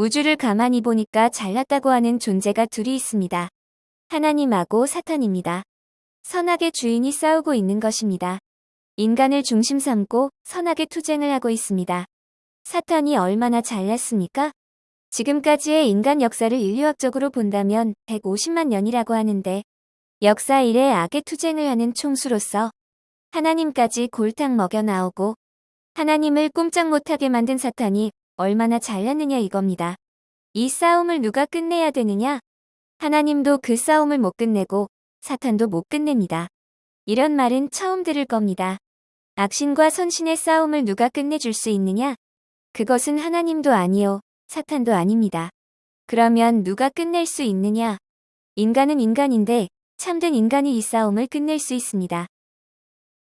우주를 가만히 보니까 잘났다고 하는 존재가 둘이 있습니다. 하나님하고 사탄입니다. 선악의 주인이 싸우고 있는 것입니다. 인간을 중심 삼고 선악의 투쟁을 하고 있습니다. 사탄이 얼마나 잘났습니까? 지금까지의 인간 역사를 인류학적으로 본다면 150만 년이라고 하는데 역사 이래 악의 투쟁을 하는 총수로서 하나님까지 골탕 먹여 나오고 하나님을 꼼짝 못하게 만든 사탄이 얼마나 잘났느냐 이겁니다. 이 싸움을 누가 끝내야 되느냐? 하나님도 그 싸움을 못 끝내고 사탄도 못 끝냅니다. 이런 말은 처음 들을 겁니다. 악신과 선신의 싸움을 누가 끝내줄 수 있느냐? 그것은 하나님도 아니요, 사탄도 아닙니다. 그러면 누가 끝낼 수 있느냐? 인간은 인간인데 참된 인간이 이 싸움을 끝낼 수 있습니다.